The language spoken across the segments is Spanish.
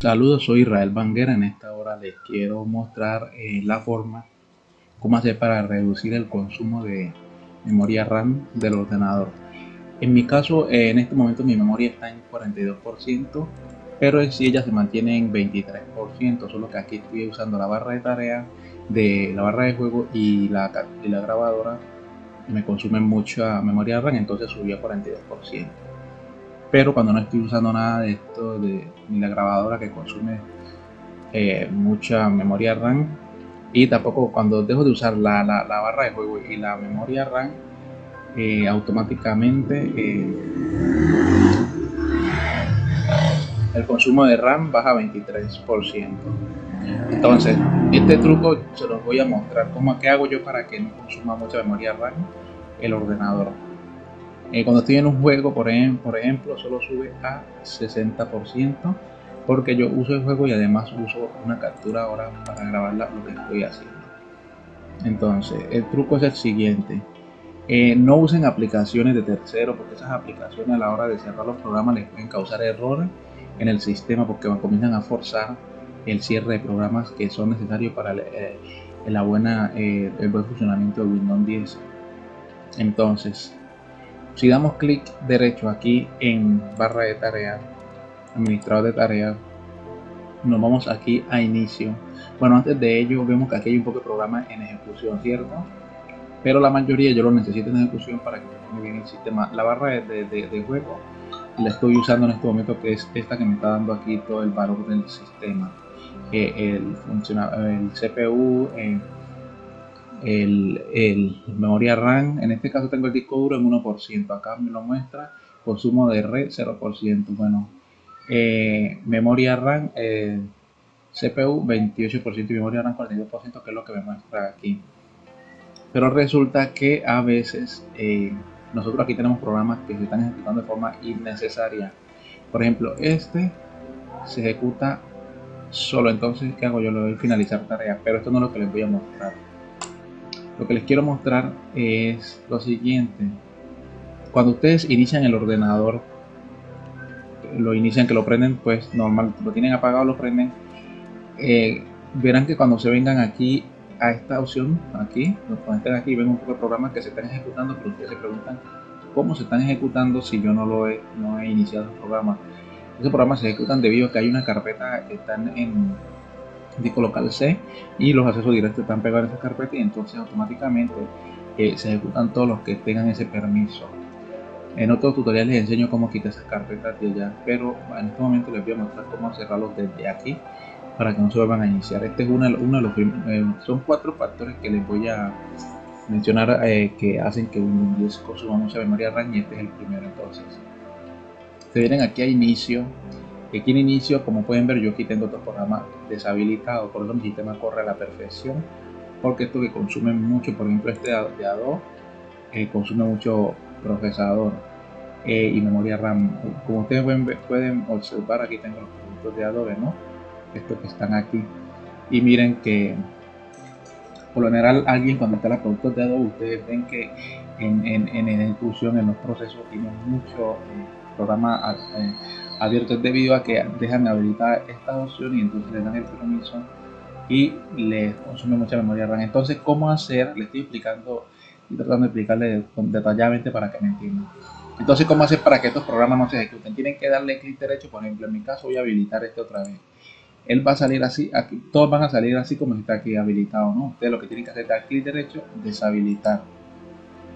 Saludos, soy Israel Banguera. En esta hora les quiero mostrar eh, la forma, cómo hacer para reducir el consumo de memoria RAM del ordenador. En mi caso, eh, en este momento mi memoria está en 42%, pero si ella se mantiene en 23%, solo que aquí estoy usando la barra de tarea de la barra de juego y la, y la grabadora me consumen mucha memoria RAM, entonces subí a 42% pero cuando no estoy usando nada de esto de ni la grabadora que consume eh, mucha memoria RAM y tampoco cuando dejo de usar la, barra de juego y la memoria RAM eh, automáticamente eh, el consumo de RAM baja 23% entonces este truco se los voy a mostrar cómo que hago yo para que no consuma mucha memoria RAM el ordenador eh, cuando estoy en un juego, por, ejemplo, solo sube a 60% porque yo uso el juego y además uso una captura ahora para grabar lo que estoy haciendo. Entonces, el truco es el siguiente. Eh, no usen aplicaciones de terceros porque esas aplicaciones a la hora de cerrar los programas les pueden causar errores en el sistema porque comienzan a forzar el cierre de programas que son necesarios para eh, la buena, el buen funcionamiento de Windows 10. Entonces, si damos clic derecho aquí en barra de tareas, administrador de tareas, nos vamos aquí a inicio. Bueno, antes de ello vemos que aquí hay un poco de programa en ejecución, ¿cierto? Pero la mayoría yo lo necesito en ejecución para que funcione bien el sistema. La barra de, juego la estoy usando en este momento que es esta que me está dando aquí todo el valor del sistema. el, el CPU, el, memoria RAM, en este caso tengo el disco duro en 1%, acá me lo muestra, consumo de red 0%, bueno, eh, memoria RAM, eh, CPU 28% y memoria RAM 42%, que es lo que me muestra aquí. Pero resulta que a veces eh, nosotros aquí tenemos programas que se están ejecutando de forma innecesaria. Por ejemplo, este se ejecuta solo, entonces ¿qué hago? Yo le doy finalizar tarea, pero esto no es lo que les voy a mostrar lo que les quiero mostrar es lo siguiente. Cuando ustedes inician el ordenador, lo inician que lo prenden, pues normal, lo tienen apagado, lo prenden. Eh, verán que cuando se vengan aquí a esta opción, aquí, cuando estén aquí, ven un poco de programas que se están ejecutando, pero ustedes se preguntan cómo se están ejecutando si yo no lo he, no he iniciado el programa. Esos programas se ejecutan debido a que hay una carpeta que están en disco local C y los accesos directos están pegados en esa carpeta y entonces automáticamente eh, se ejecutan todos los que tengan ese permiso. En otros tutoriales les enseño cómo quitar esas carpetas de allá, pero en este momento les voy a mostrar cómo cerrarlos desde aquí para que no se vuelvan a iniciar. Este es uno, uno de los eh, son cuatro factores que les voy a mencionar eh, que hacen que Windows 10 consuma mucha memoria RAM y este es el primero entonces. Se vienen aquí a inicio Aquí en inicio, como pueden ver, yo aquí tengo otros programas deshabilitados, por eso mi sistema corre a la perfección, porque esto que consume mucho, por ejemplo este de Adobe, eh, consume mucho procesador eh, y memoria RAM. Como ustedes pueden, observar, aquí tengo los productos de Adobe, ¿no? Estos que están aquí. Y miren que por lo general alguien cuando está los productos de Adobe, ustedes ven que en, en, en ejecución, en los procesos, tienen mucho eh, programa abiertos debido a que dejan habilitar esta opción y entonces le dan el permiso y les consume mucha memoria RAM. Entonces, ¿cómo hacer? Le estoy explicando y tratando de explicarle detalladamente para que me entiendan. Entonces, ¿cómo hacer para que estos programas no se ejecuten? Tienen que darle clic derecho, por ejemplo, en mi caso voy a habilitar este otra vez. Él va a salir así, aquí, todos van a salir así como está aquí habilitado, ¿no? Ustedes lo que tienen que hacer es dar clic derecho, deshabilitar.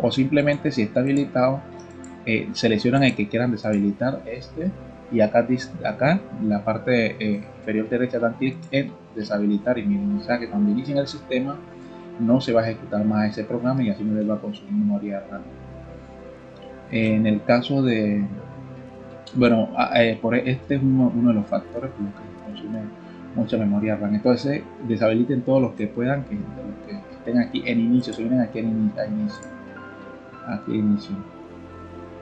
O simplemente si está habilitado, eh, seleccionan el que quieran deshabilitar este y acá, acá la parte eh, inferior derecha dan clic en deshabilitar y sea que cuando inicien el sistema no se va a ejecutar más ese programa y así no les va a consumir memoria RAM. En el caso de, bueno, eh, por e, este es uno, de los factores por los que consume mucha memoria RAM. Entonces deshabiliten todos los que puedan, que, estén aquí en inicio, se vienen aquí en, inicio, aquí en inicio.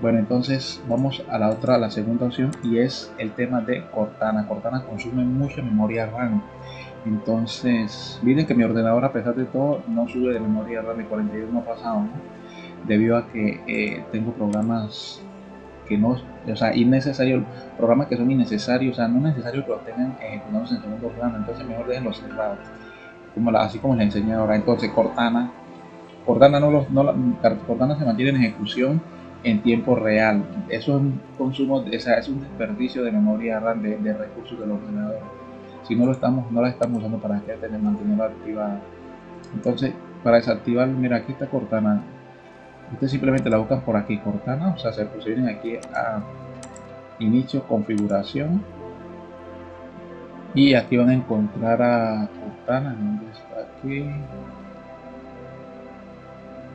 Bueno, entonces vamos a la otra, la segunda opción y es el tema de Cortana. Cortana consume mucha memoria RAM. Entonces, miren que mi ordenador a pesar de todo no sube de memoria RAM de 41 pasado, debido a que eh, tengo programas que no, o sea, innecesario, programas que son innecesarios, o sea, no es necesario que los tengan ejecutados en segundo plano, entonces mejor déjenlos cerrados, como así como les enseñé ahora. Entonces Cortana, Cortana, no los, no, Cortana se mantiene en ejecución en tiempo real. Eso es un consumo, es un desperdicio de memoria RAM de, de recursos del ordenador. Si no lo estamos, no la estamos usando para que tener mantenerla activada. Entonces, para desactivar, mira, aquí está Cortana. Ustedes simplemente la buscan por aquí, Cortana, o sea, se vienen aquí a inicio, configuración. Y aquí van a encontrar a Cortana, ¿dónde está aquí?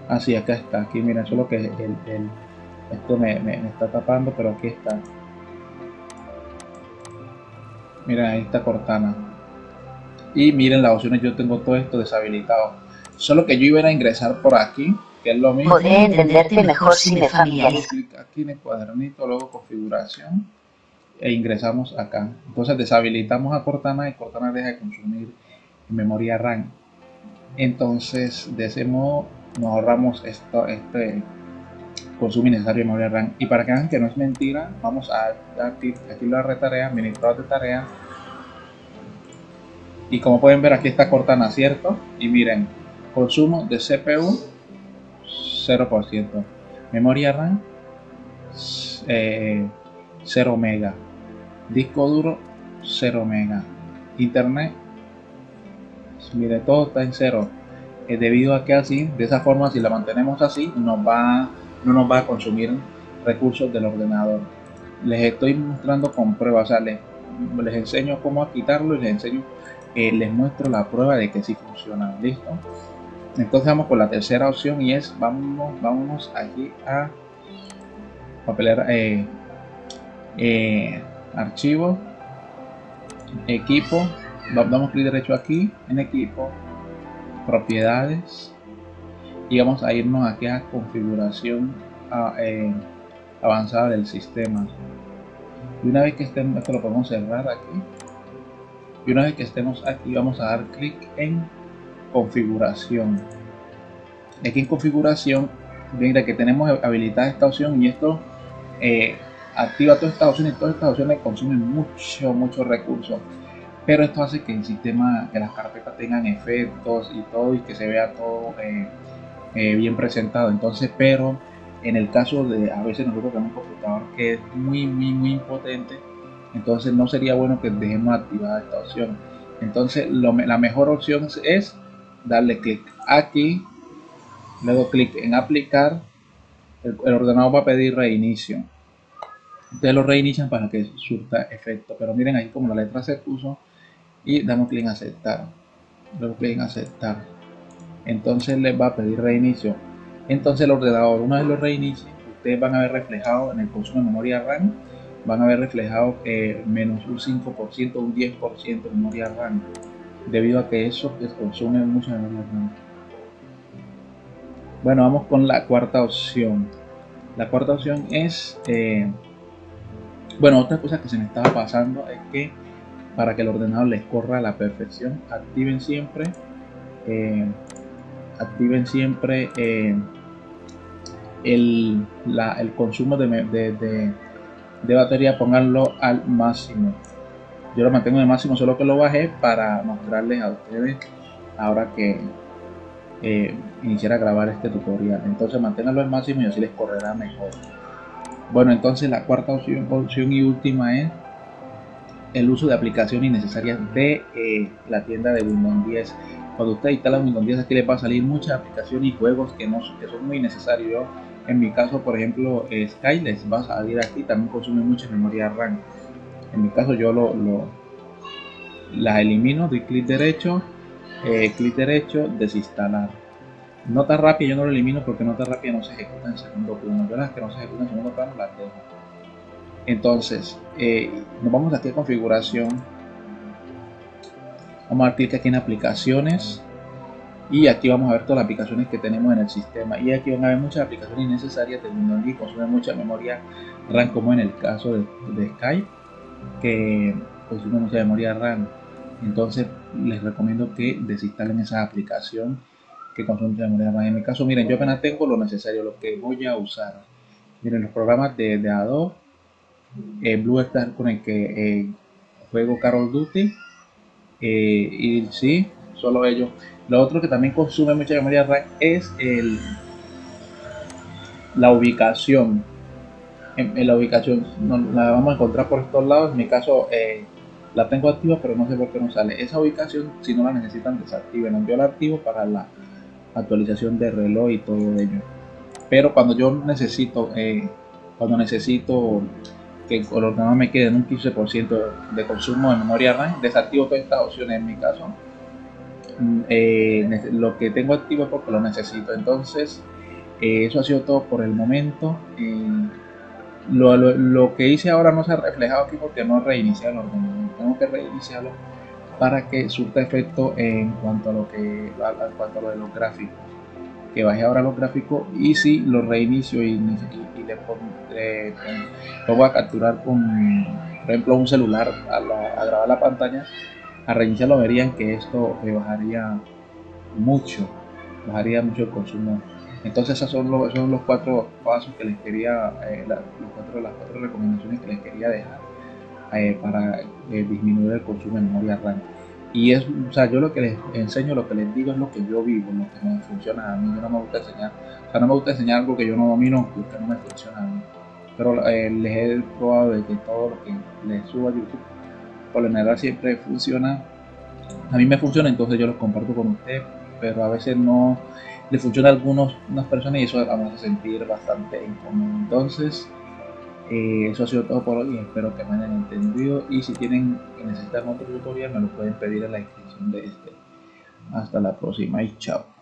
Así, ah, acá está, aquí miren, solo que el, el esto me, me, está tapando, pero aquí está. Miren, ahí está Cortana. Y miren las opciones, yo tengo todo esto deshabilitado. Solo que yo iba a ingresar por aquí, que es lo mismo. Podré entenderte mejor si me familiarizo. Aquí en el cuadernito, luego configuración, e ingresamos acá. Entonces deshabilitamos a Cortana y Cortana deja de consumir memoria RAM. Entonces, de ese modo, nos ahorramos esto, este consumo innecesario de memoria RAM. Y para que vean que no es mentira, vamos a aquí la retarea, administrador de tarea. Y como pueden ver aquí está Cortana, ¿cierto? Y miren, consumo de CPU 0%. Memoria RAM 0 eh, mega. Disco duro 0 mega. Internet, mire, todo está en cero. Eh, debido a que así, de esa forma, si la mantenemos así, nos va no nos va a consumir recursos del ordenador. Les estoy mostrando con pruebas, o sea, les, enseño cómo quitarlo y les enseño, eh, les muestro la prueba de que sí funciona. ¿Listo? Entonces vamos con la tercera opción y es, vamos, vámonos aquí a papelera, eh, eh, archivo, equipo, damos clic derecho aquí en equipo, propiedades, y vamos a irnos aquí a configuración eh, avanzada del sistema. Y una vez que estemos esto lo podemos cerrar aquí. Y una vez que estemos aquí vamos a dar clic en configuración. Aquí en configuración mira que tenemos habilitada esta opción y esto eh, activa todas estas opciones y todas estas opciones consumen mucho mucho recursos pero esto hace que el sistema que las carpetas tengan efectos y todo y que se vea todo eh, eh, bien presentado. Entonces, pero en el caso de a veces nosotros tenemos un computador que es muy, muy, muy impotente, entonces no sería bueno que dejemos activada esta opción. Entonces, la mejor opción es darle clic aquí, luego clic en aplicar, el, ordenador va a pedir reinicio. Ustedes lo reinician para que surta efecto, pero miren ahí como la letra se puso y damos clic en aceptar. Luego clic en aceptar entonces les va a pedir reinicio. Entonces el ordenador una vez lo reinicie ustedes van a ver reflejado en el consumo de memoria RAM van a ver reflejado que menos un 5% un 10% de memoria RAM. Debido a que eso les consume mucha memoria RAM. Bueno vamos con la cuarta opción. La cuarta opción es eh, bueno otra cosa que se me estaba pasando es que para que el ordenador les corra a la perfección activen siempre eh, activen siempre eh, el, consumo de, batería, pónganlo al máximo. Yo lo mantengo de máximo, solo que lo bajé para mostrarles a ustedes ahora que eh, iniciara a grabar este tutorial. Entonces manténganlo al máximo y así les correrá mejor. Bueno, entonces la cuarta opción, opción y última es el uso de aplicaciones innecesarias de eh, la tienda de Windows 10 cuando usted instala Windows 10 aquí le va a salir muchas aplicaciones y juegos que, no, que son muy necesarios. en mi caso, por ejemplo, eh, Skyles va a salir aquí, también consume mucha memoria RAM. En mi caso yo lo, las elimino, doy clic derecho, eh, clic derecho, desinstalar. Nota rápida yo no lo elimino porque nota rápida no se ejecuta en segundo plano. Yo las que no se ejecutan en segundo plano las dejo. Entonces, eh, nos vamos aquí a configuración Vamos a dar clic aquí en aplicaciones y aquí vamos a ver todas las aplicaciones que tenemos en el sistema. Y aquí van a ver muchas aplicaciones innecesarias de Windows que consumen mucha memoria RAM como en el caso de, Skype que consume mucha memoria RAM. Entonces les recomiendo que desinstalen esa aplicación que consume mucha memoria RAM. En mi caso miren yo apenas tengo lo necesario lo que voy a usar. Miren los programas de, de Adobe, eh, Blue Star con el que eh, juego Carol Duty eh, y sí, solo ellos. Lo otro que también consume mucha memoria RAM es el, la ubicación. En, la ubicación la vamos a encontrar por estos lados. En mi caso la tengo activa, pero no sé por qué no sale. Esa ubicación, si no la necesitan, desactiven. Yo la activo para la actualización de reloj y todo ello. Pero cuando yo necesito, eh, cuando necesito que el ordenador me quede en un 15% de consumo de memoria RAM, desactivo todas estas opciones en mi caso. Mm, eh, lo que tengo activo es porque lo necesito. Entonces, eh, eso ha sido todo por el momento. Lo, lo, que hice ahora no se ha reflejado aquí porque no reiniciado el ordenador. Tengo que reiniciarlo para que surta efecto en cuanto a lo que en cuanto a lo de los gráficos que baje ahora los gráficos y si lo reinicio y, le pongo, a capturar con por ejemplo un celular a, grabar la pantalla a reiniciarlo verían que esto bajaría mucho bajaría mucho el consumo entonces esos son los, son los cuatro pasos que les quería eh, los cuatro, las cuatro recomendaciones que les quería dejar eh, para eh, disminuir el consumo de memoria RAM. Y es, o sea, yo lo que les enseño, lo que les digo es lo que yo vivo, lo que me funciona a mí. Yo no me gusta enseñar, o sea, no me gusta enseñar algo que yo no domino, que no me funciona a mí. Pero eh, les he probado de que todo lo que les subo a YouTube, por lo general siempre funciona. A mí me funciona, entonces yo los comparto con ustedes, pero a veces no le funciona a algunas personas y eso me hace sentir bastante incómodo. Entonces, eh, eso ha sido todo por hoy, espero que me hayan entendido y si tienen necesitan otro tutorial me lo pueden pedir en la descripción de este. Hasta la próxima y chao.